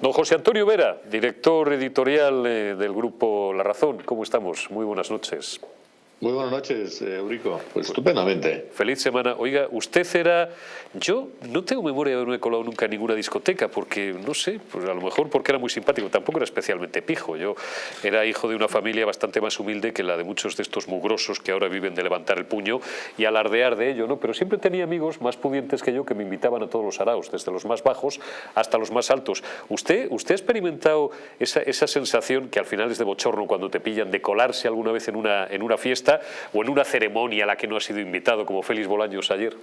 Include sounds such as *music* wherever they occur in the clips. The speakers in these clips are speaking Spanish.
Don José Antonio Vera, director editorial eh, del grupo La Razón, ¿cómo estamos? Muy buenas noches. Muy buenas noches, eh, Eurico. Pues estupendamente. Feliz semana. Oiga, usted era... Yo no tengo memoria de haberme colado nunca en ninguna discoteca, porque, no sé, pues a lo mejor porque era muy simpático, tampoco era especialmente pijo. Yo era hijo de una familia bastante más humilde que la de muchos de estos mugrosos que ahora viven de levantar el puño y alardear de ello, ¿no? Pero siempre tenía amigos más pudientes que yo que me invitaban a todos los araos, desde los más bajos hasta los más altos. ¿Usted, usted ha experimentado esa, esa sensación que al final es de bochorno cuando te pillan de colarse alguna vez en una, en una fiesta o en una ceremonia a la que no ha sido invitado, como Félix Bolaños ayer?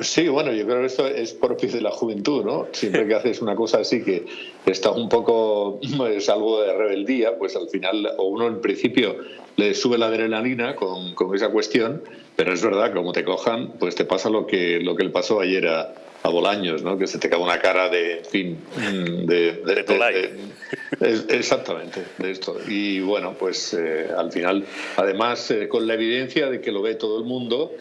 Sí, bueno, yo creo que esto es propio de la juventud, ¿no? Siempre que haces una cosa así que está un poco, es algo de rebeldía, pues al final, o uno en principio le sube la adrenalina con, con esa cuestión, pero es verdad, como te cojan, pues te pasa lo que, lo que le pasó ayer a, a Bolaños, ¿no? que se te cae una cara de, en fin, mm, de... *laughs* de, de, exactamente, de esto. Y bueno, pues eh, al final, además, eh, con la evidencia de que lo ve todo el mundo,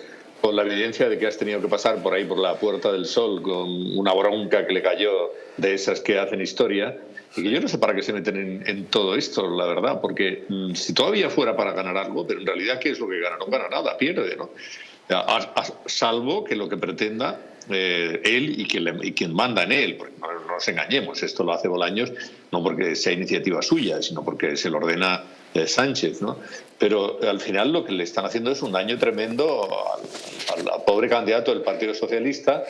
con la evidencia de que has tenido que pasar por ahí por la Puerta del Sol con una bronca que le cayó de esas que hacen historia, y que yo no sé para qué se meten en, en todo esto, la verdad, porque mm, si todavía fuera para ganar algo, pero en realidad, ¿qué es lo que gana? No gana nada, pierde, ¿no? Salvo que lo que pretenda eh, él y quien, y quien, manda en él, porque no, nos engañemos, esto lo hace Bolaños no porque sea iniciativa suya, sino porque se lo ordena eh, Sánchez, ¿no? Pero al final lo que le están haciendo es un daño tremendo al pobre candidato del Partido Socialista,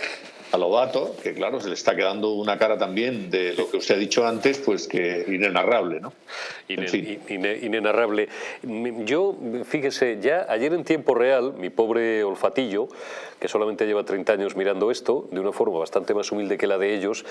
a Lobato, que claro, se le está quedando una cara también de lo que usted ha dicho antes, pues que inenarrable, ¿no? inenarrable. Yo, fíjese, ya ayer en tiempo real, mi pobre olfatillo, que solamente lleva 30 años mirando esto, de una forma bastante más humilde que la de ellos,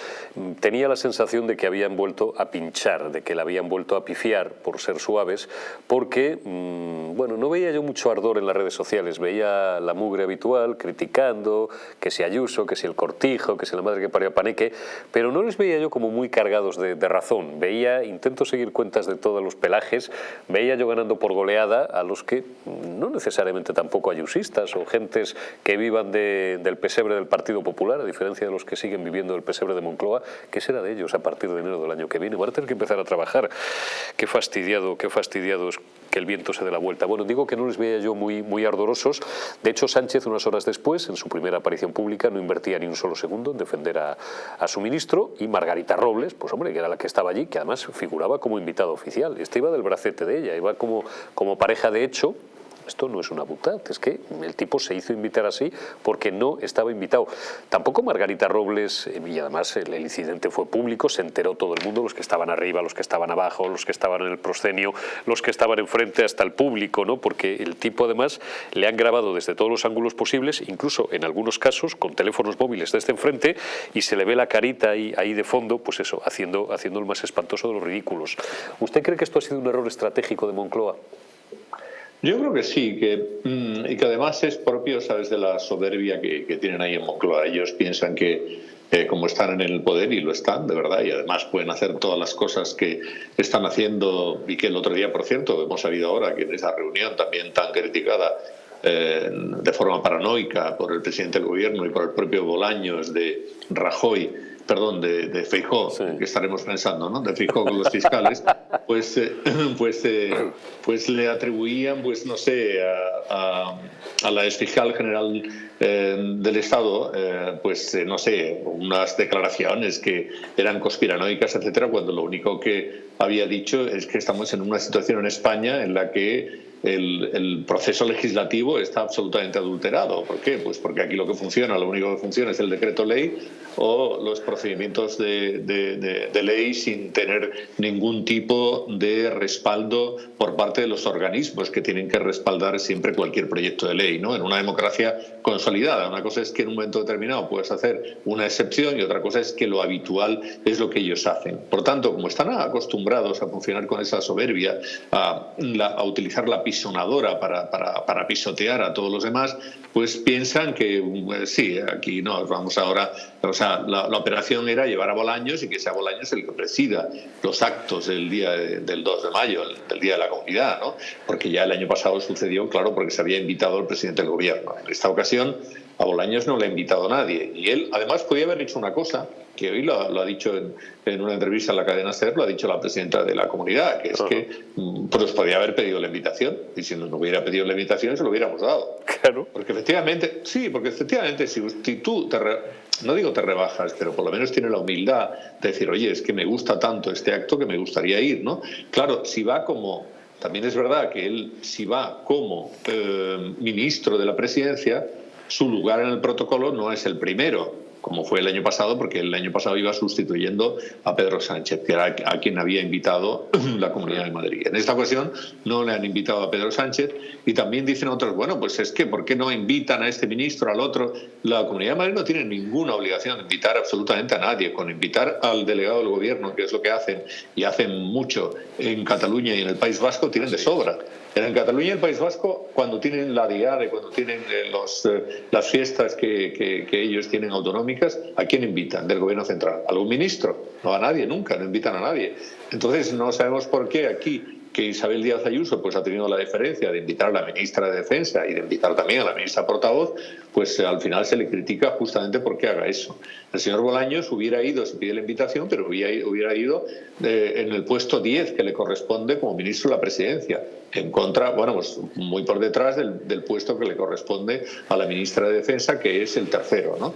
tenía la sensación de que habían vuelto a pinchar, de que la habían vuelto a pifiar, por ser suaves, porque, mm, bueno, no veía yo mucho ardor en las redes sociales, veía la mugre habitual, criticando, que si Ayuso, que si el Cortijo, que si la madre que parió a Paneque, pero no les veía yo como muy cargados de, razón. Veía, intento seguir cuentas de todos los pelajes, veía yo ganando por goleada a los que no necesariamente tampoco ayusistas o gentes que vivan del pesebre del Partido Popular, a diferencia de los que siguen viviendo del pesebre de Moncloa, ¿qué será de ellos a partir de enero del año que viene? Van a tener que empezar a trabajar. Qué fastidiado, qué fastidiado es que el viento se dé la vuelta. Bueno, digo que no les veía yo muy, muy ardorosos. De hecho, Sánchez, unas horas después, en su primera aparición pública, no invertía ni un solo segundo en defender a, a su ministro y Margarita Robles, pues hombre, que era la que estaba allí, que además figuraba como invitado oficial. Este iba del bracete de ella, iba como, como pareja de hecho esto no es una butad, es que el tipo se hizo invitar así porque no estaba invitado. Tampoco Margarita Robles, eh, y además el, incidente fue público, se enteró todo el mundo, los que estaban arriba, los que estaban abajo, los que estaban en el proscenio, los que estaban enfrente hasta el público, ¿no? porque el tipo además le han grabado desde todos los ángulos posibles, incluso en algunos casos con teléfonos móviles desde enfrente y se le ve la carita ahí, ahí de fondo, pues eso, haciendo, haciendo el más espantoso de los ridículos. ¿Usted cree que esto ha sido un error estratégico de Moncloa? Yo creo que sí, que, mm, y que además es propio, sabes, de la soberbia que, tienen ahí en Moncloa. Ellos piensan que eh, como están en el poder, y lo están, de verdad, y además pueden hacer todas las cosas que están haciendo, y que el otro día, por cierto, hemos sabido ahora que en esa reunión también tan criticada eh, de forma paranoica por el presidente del gobierno y por el propio Bolaños de Rajoy, perdón, de, de Feijó, que estaremos pensando, ¿no? De Feijó con los fiscales, *laughs* pues, eh, pues, eh, pues le atribuían, pues no sé, a, a, la exfiscal general eh, del Estado, pues no sé, unas declaraciones que eran conspiranoicas, etcétera, cuando lo único que había dicho es que estamos en una situación en España en la que el, proceso legislativo está absolutamente adulterado. ¿Por qué? Pues porque aquí lo que funciona, lo único que funciona es el decreto ley o los procedimientos de, de, ley sin tener ningún tipo de respaldo por parte de los organismos que tienen que respaldar siempre cualquier proyecto de ley. ¿no? En una democracia consolidada, una cosa es que en un momento determinado puedes hacer una excepción y otra cosa es que lo habitual es lo que ellos hacen. Por tanto, como están acostumbrados a funcionar con esa soberbia, a, a utilizar la pisonadora para, para, para, pisotear a todos los demás, pues piensan que eh, sí, aquí no, vamos ahora, o sea, la, operación era llevar a Bolaños y que sea Bolaños el que presida los actos del día del 2 de mayo, del Día de la Comunidad, ¿no? Porque ya el año pasado sucedió, claro, porque se había invitado al presidente del gobierno. En esta ocasión a Bolaños no le ha invitado a nadie. Y él, además, podía haber dicho una cosa, que hoy lo, ha dicho en, una entrevista en la cadena SER, lo ha dicho la presidenta de la comunidad, que es que mm, pues podía haber pedido la invitación, y si no hubiera pedido la invitación, se lo hubiéramos dado. Claro. Porque efectivamente, sí, porque efectivamente, si, tú te no digo te rebajas, pero por lo menos tiene la humildad de decir, oye, es que me gusta tanto este acto que me gustaría ir, ¿no? Claro, si va como también es verdad que él, si va como eh, ministro de la presidencia, su lugar en el protocolo no es el primero como fue el año pasado, porque el año pasado iba sustituyendo a Pedro Sánchez, que era a quien había invitado *clears throat* la Comunidad de Madrid. En esta ocasión no le han invitado a Pedro Sánchez y también dicen otros, bueno, pues es que, ¿por qué no invitan a este ministro, al otro? La Comunidad de Madrid no tiene ninguna obligación de invitar absolutamente a nadie, con invitar al delegado del gobierno, que es lo que hacen, y hacen mucho en Cataluña y en el País Vasco, tienen de sobra. En Cataluña y el País Vasco, cuando tienen la diade, cuando tienen eh, eh, las fiestas que, que, ellos tienen autonómicas, ¿a quién invitan del gobierno central? ¿A ¿Algún ministro? No a nadie, nunca, no invitan a nadie. Entonces, no sabemos por qué aquí que Isabel Díaz Ayuso pues ha tenido la diferencia de invitar a la ministra de Defensa y de invitar también a la ministra portavoz, pues al final se le critica justamente porque haga eso. El señor Bolaños hubiera ido, se pide la invitación, pero hubiera ido eh, en el puesto 10 que le corresponde como ministro de la presidencia, en contra, bueno, pues muy por detrás del, del puesto que le corresponde a la ministra de Defensa, que es el tercero, ¿no?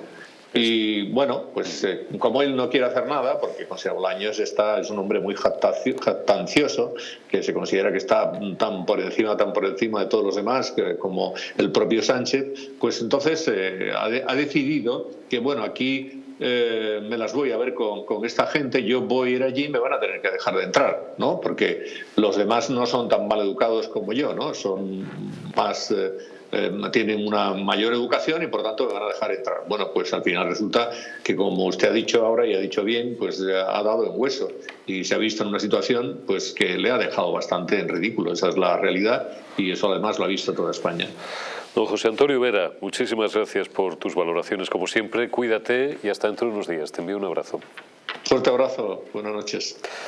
Y bueno, pues eh, como él no quiere hacer nada, porque José Bolaños está, es un hombre muy jactancioso, que se considera que está tan por encima, tan por encima de todos los demás como el propio Sánchez, pues entonces eh, ha, decidido que bueno, aquí eh, me las voy a ver con, con, esta gente, yo voy a ir allí y me van a tener que dejar de entrar, ¿no? Porque los demás no son tan mal educados como yo, ¿no? Son más eh, tienen una mayor educación y por tanto me van a dejar entrar. Bueno, pues al final resulta que como usted ha dicho ahora y ha dicho bien, pues ha dado en hueso y se ha visto en una situación pues que le ha dejado bastante en ridículo. Esa es la realidad y eso además lo ha visto toda España. Don José Antonio Vera, muchísimas gracias por tus valoraciones como siempre. Cuídate y hasta dentro de unos días. Te envío un abrazo. Fuerte abrazo. Buenas noches.